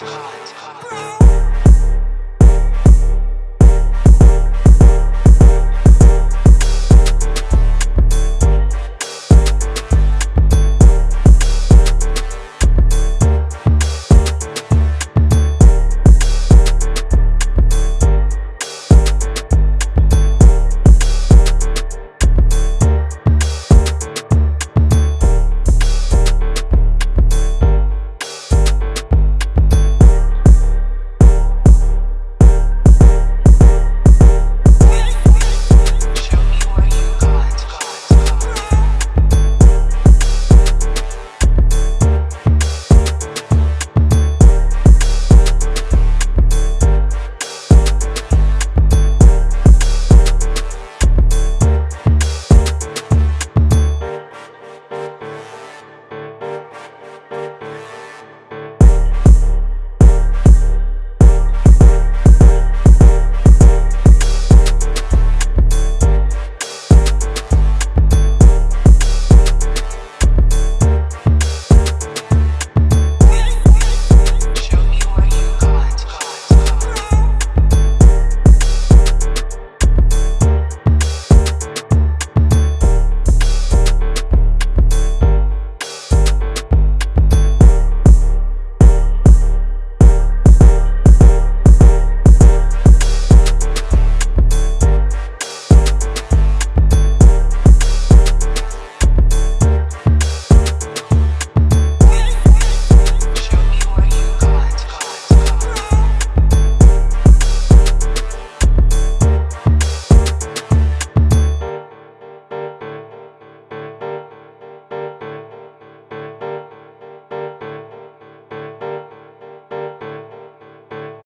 hot. hot.